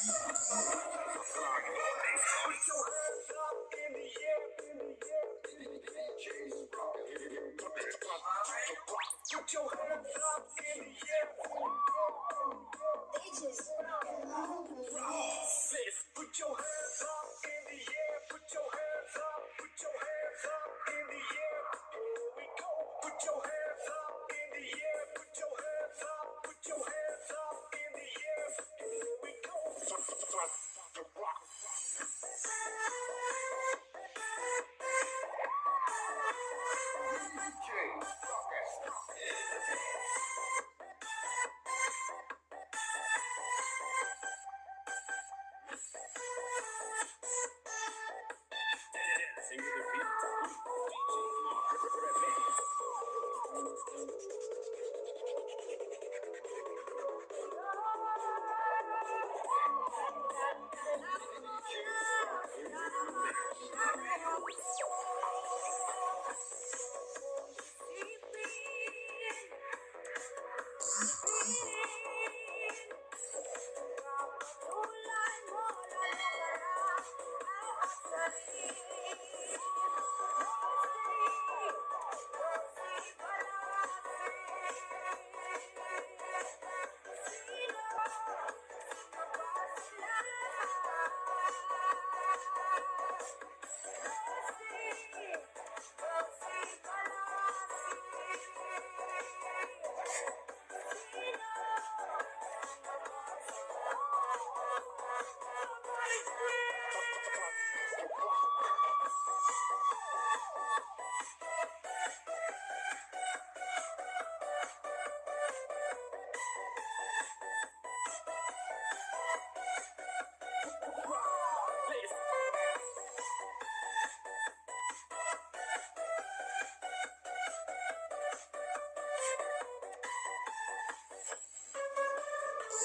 Put your hands up in the head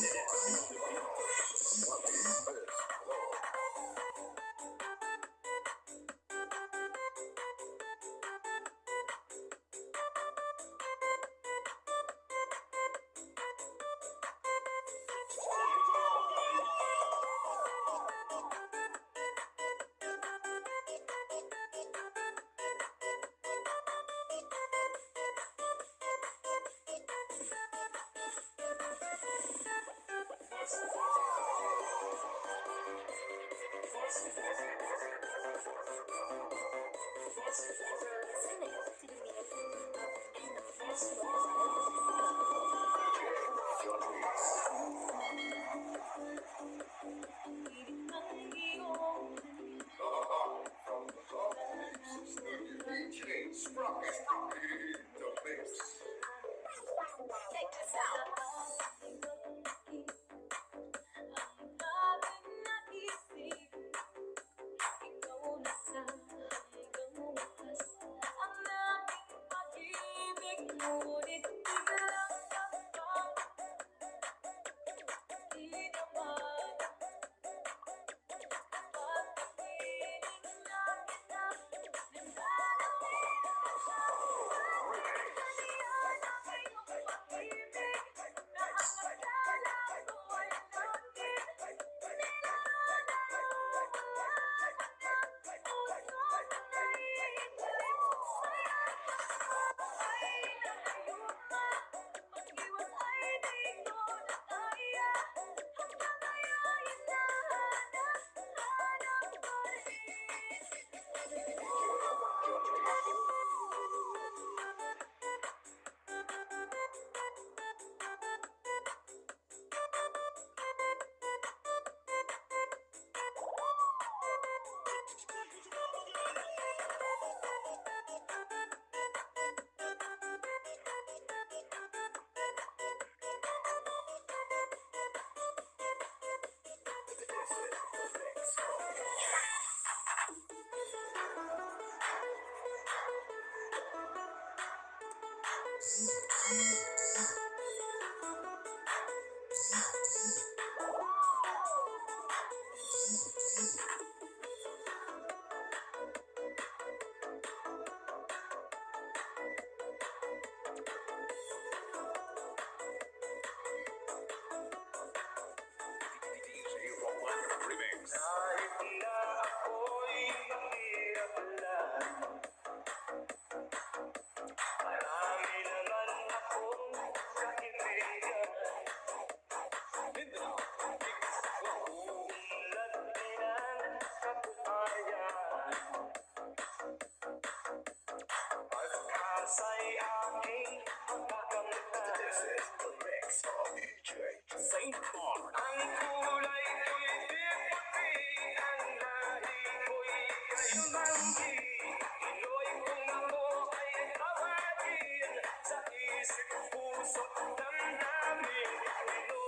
Yeah. Amém. puso ng namin. Ito